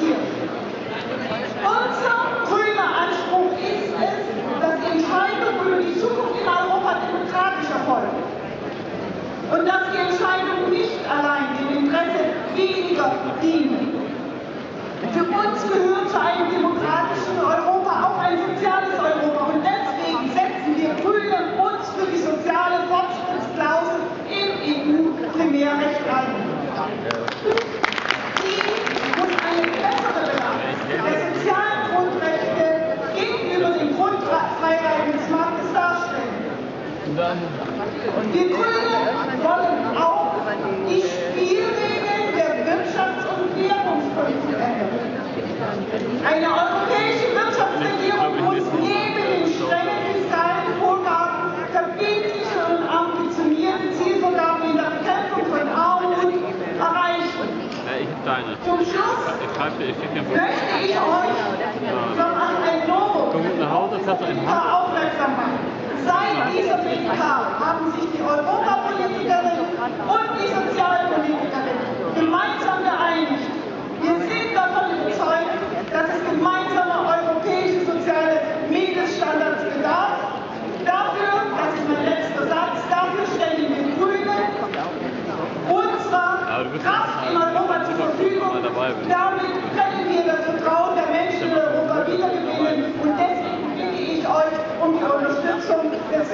Unser grüner Anspruch ist es, dass Entscheidungen über die Zukunft in Europa demokratisch erfolgen. Und dass die Entscheidungen nicht allein dem Interesse weniger dienen. Für uns gehört zu einem demokratischen Europa auch ein soziales Europa. Und deswegen setzen wir Grünen uns für die soziale Fortschrittsklausel im EU-Primärrecht ein. Wir Grüne wollen auch die Spielregeln der Wirtschafts- und Währungspolitik ändern. Eine europäische Wirtschaftsregierung muss neben den strengen fiskalen Vorgaben verbindliche und ambitionierte Zielvorgaben in der Bekämpfung von Armut erreichen. Zum Schluss möchte ich euch noch an ein Novum Komm nach Hause, fährst du BK haben sich die Europapolitikerin und die Sozialpolitikerin gemeinsam geeinigt. Wir sind davon überzeugt, dass es gemeinsame europäische soziale Mindeststandards bedarf. Dafür, das ist mein letzter Satz, dafür stellen wir Grüne unsere Kraft in Europa zur Verfügung. Damit können wir das Vertrauen der Menschen in Europa wiedergewinnen. Und deswegen bitte ich euch um die Unterstützung des